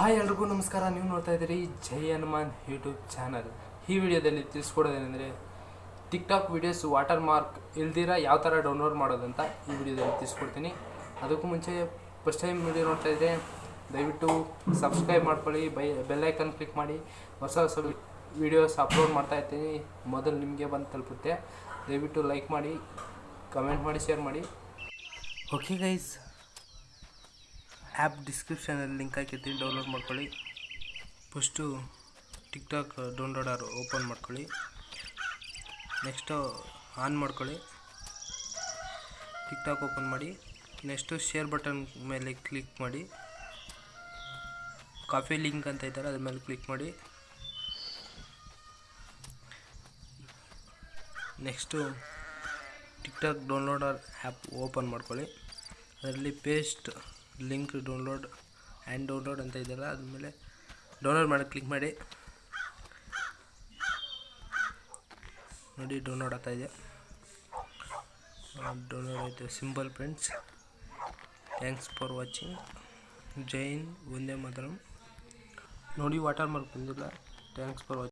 Hi ಎಲ್ರಿಗೂ ನಮಸ್ಕಾರ. ನೀವು ನೋಡ್ತಾ ಇದ್ದೀರಿ ಜೈ ಹನುಮಾನ್ ಯೂಟ್ಯೂಬ್ ಚಾನಲ್. ಈ ವಿಡಿಯೋದಲ್ಲಿ ತಿಳಿಸ್ಕೊಡೋದೇನೆಂದರೆ ಟಿಕ್ಟಾಕ್ ವಿಡಿಯೋಸ್ ವಾಟರ್ ಮಾರ್ಕ್ ಇಲ್ದಿರ ಯಾವ ಥರ ಡೌನ್ಲೋಡ್ ಮಾಡೋದಂತ ಈ ವಿಡಿಯೋದಲ್ಲಿ ತಿಳಿಸ್ಕೊಡ್ತೀನಿ. ಅದಕ್ಕೂ ಮುಂಚೆ ಫಸ್ಟ್ ಟೈಮ್ ವಿಡಿಯೋ ನೋಡ್ತಾ ಇದ್ದರೆ ದಯವಿಟ್ಟು ಸಬ್ಸ್ಕ್ರೈಬ್ ಮಾಡ್ಕೊಳ್ಳಿ, ಬೈ ಬೆಲ್ಲೈಕನ್ ಕ್ಲಿಕ್ ಮಾಡಿ. ಹೊಸ ಹೊಸ ವಿಡಿಯೋಸ್ ಅಪ್ಲೋಡ್ ಮಾಡ್ತಾ ಇರ್ತೀನಿ. ಮೊದಲು ನಿಮಗೆ ಬಂದು ತಲುಪುತ್ತೆ. ದಯವಿಟ್ಟು ಲೈಕ್ ಮಾಡಿ ಕಮೆಂಟ್ ಮಾಡಿ ಶೇರ್ ಮಾಡಿ. ಓಕೆ ಗೈಸ್ ಆ್ಯಪ್ ಡಿಸ್ಕ್ರಿಪ್ಷನಲ್ಲಿ ಲಿಂಕ್ ಹಾಕಿರ್ತೀನಿ, ಡೌನ್ಲೋಡ್ ಮಾಡ್ಕೊಳ್ಳಿ. ಫಸ್ಟು ಟಿಕ್ಟಾಕ್ ಡೌನ್ಲೋಡರ್ ಓಪನ್ ಮಾಡ್ಕೊಳ್ಳಿ. ನೆಕ್ಸ್ಟು ಆನ್ ಮಾಡ್ಕೊಳ್ಳಿ. ಟಿಕ್ಟಾಕ್ ಓಪನ್ ಮಾಡಿ. ನೆಕ್ಸ್ಟು ಶೇರ್ ಬಟನ್ ಮೇಲೆ ಕ್ಲಿಕ್ ಮಾಡಿ. ಕಾಫಿ ಲಿಂಕ್ ಅಂತ ಇದ್ದಾರೆ, ಅದ್ರ ಮೇಲೆ ಕ್ಲಿಕ್ ಮಾಡಿ. Next TikTok downloader app open ಮಾಡ್ಕೊಳ್ಳಿ. ಅದರಲ್ಲಿ paste link download and download ಅಂತ ಇದೆಯಲ್ಲ, ಅದ್ಮೇಲೆ ಡೌನ್ಲೋಡ್ ಮಾಡಿ, ಕ್ಲಿಕ್ ಮಾಡಿ. ನೋಡಿ, ಡೌನ್ಲೋಡ್ ಆಗ್ತಾ ಇದೆ. ಡೌನ್ಲೋಡ್ ಆಯಿತು. Simple friends thanks for watching Jain ಒಂದೇ ಮಾತರಂ. ನೋಡಿ ವಾಟರ್ ಮಾರ್ಕ್ ಬಂದಿಲ್ಲ. Thanks for watching